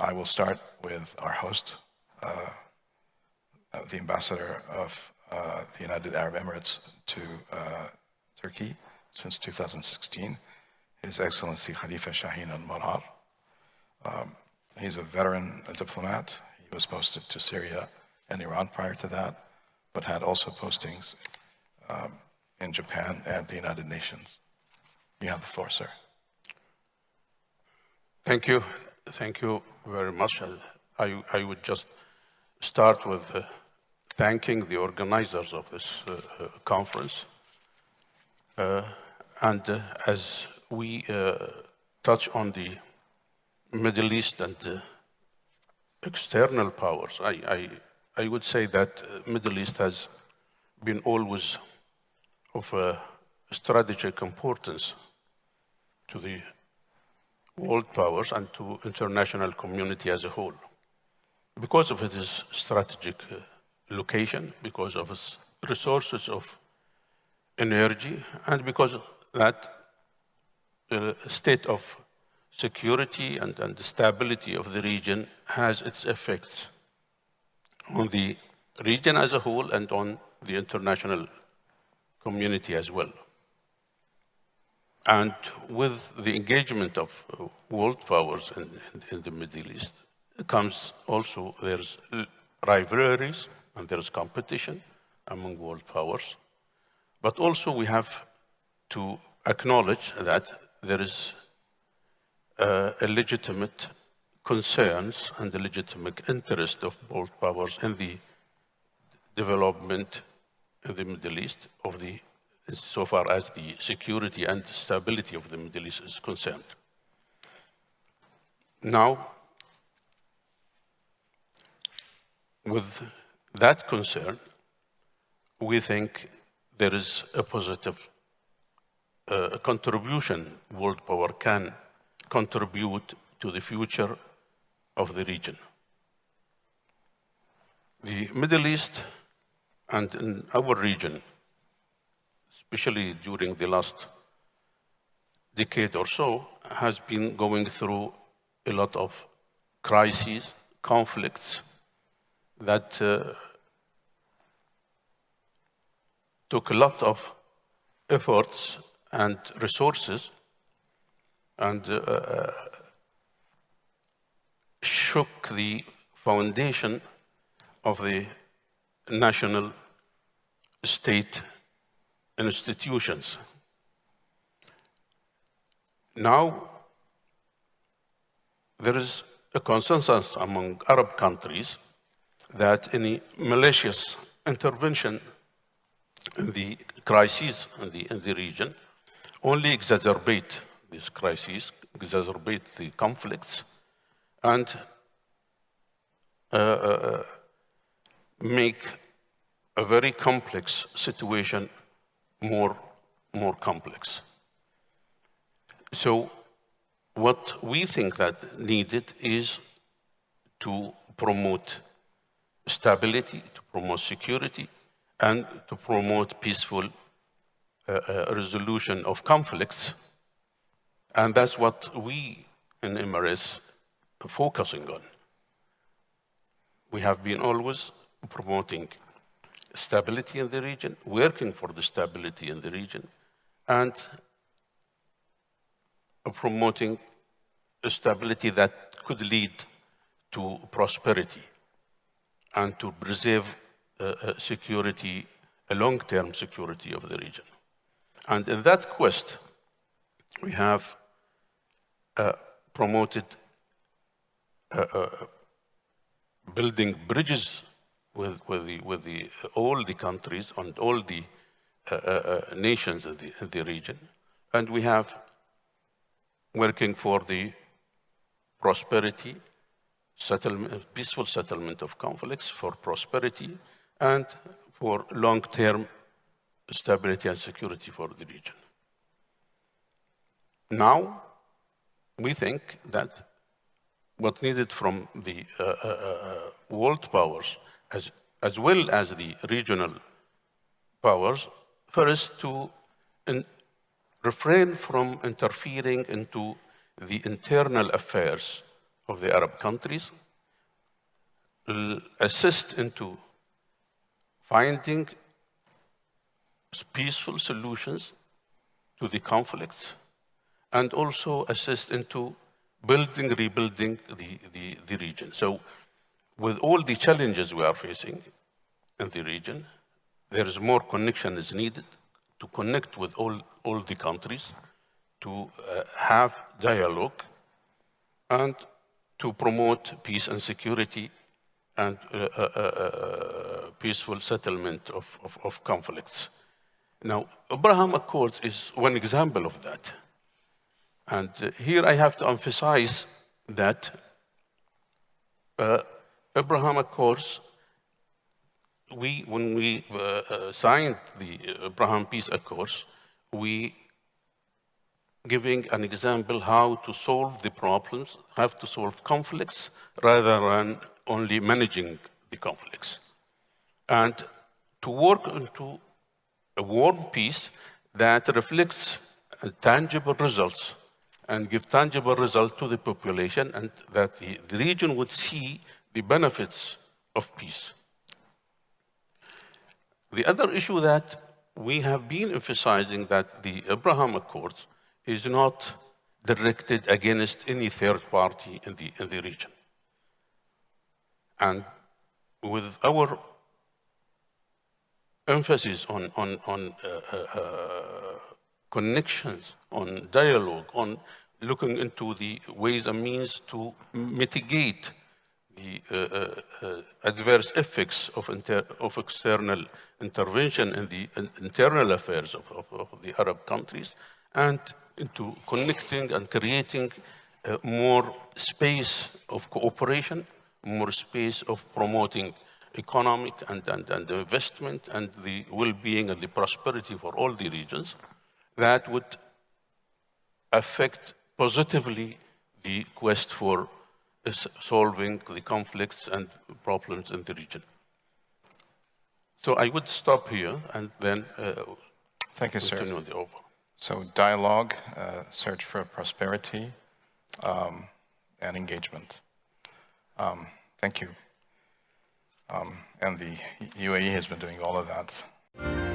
I will start with our host, uh, the ambassador of uh, the United Arab Emirates to uh, Turkey since 2016, His Excellency Khalifa Shaheen al-Marar. Um, he's a veteran a diplomat. He was posted to Syria and Iran prior to that, but had also postings um, in Japan and the United Nations. You have the floor, sir. Thank you. Thank you very much. I, I would just start with uh, thanking the organizers of this uh, uh conference. Uh, and uh, as we uh, touch on the Middle East and external powers, I, I, I, would say that Middle East has been always of strategic importance to the world powers and to international community as a whole. Because of its strategic uh, location, because of its resources of energy, and because that uh, state of security and, and stability of the region has its effects on the region as a whole and on the international community as well. And with the engagement of uh, world powers in, in, in the Middle East comes also, there's rivalries and there's competition among world powers. But also we have to acknowledge that there is uh, a legitimate concerns and the legitimate interest of world powers in the development in the Middle East of the so far as the security and stability of the Middle East is concerned. Now, with that concern, we think there is a positive uh, contribution world power can contribute to the future of the region. The Middle East and in our region especially during the last decade or so, has been going through a lot of crises, conflicts that uh, took a lot of efforts and resources and uh, uh shook the foundation of the national state institutions. Now, there is a consensus among Arab countries that any malicious intervention in the crises in the, in the region only exacerbate these crises, exacerbate the conflicts, and uh, uh, make a very complex situation more, more complex. So what we think that needed is to promote stability, to promote security, and to promote peaceful uh, uh, resolution of conflicts. And that's what we in Emirates are focusing on. We have been always promoting stability in the region, working for the stability in the region, and promoting a stability that could lead to prosperity and to preserve uh, uh, security, a long-term security of the region. And in that quest, we have uh, promoted uh, uh building bridges with, with, the, with the, all the countries and all the uh, uh, uh, nations in the, the region. And we have working for the prosperity, settlement, peaceful settlement of conflicts, for prosperity, and for long-term stability and security for the region. Now, we think that what needed from the uh, uh, uh, world powers as, as well as the regional powers, first to in, refrain from interfering into the internal affairs of the Arab countries, assist into finding peaceful solutions to the conflicts and also assist into building, rebuilding the, the, the region. So with all the challenges we are facing in the region, there is more connection is needed to connect with all, all the countries, to uh, have dialogue, and to promote peace and security and uh, uh, uh, uh, peaceful settlement of, of, of conflicts. Now, Abraham Accords is one example of that. And uh, here I have to emphasize that uh, Abraham Accords, we, when we uh, uh, signed the Abraham Peace Accords, we giving an example how to solve the problems, how to solve conflicts, rather than only managing the conflicts. And to work into a warm peace that reflects tangible results and give tangible results to the population and that the, the region would see the benefits of peace. The other issue that we have been emphasizing that the Abraham Accords is not directed against any third party in the, in the region. And with our emphasis on, on, on uh, uh, connections, on dialogue, on looking into the ways and means to mitigate the uh, uh, uh, adverse effects of, of external intervention in the in internal affairs of, of, of, the Arab countries and into connecting and creating more space of cooperation, more space of promoting economic and, and, and investment and the well-being and the prosperity for all the regions that would affect positively the quest for solving the conflicts and problems in the region. So I would stop here and then uh, Thank you, sir. continue the over. So dialogue, uh, search for prosperity, um, and engagement. Um, thank you. Um, and the UAE has been doing all of that.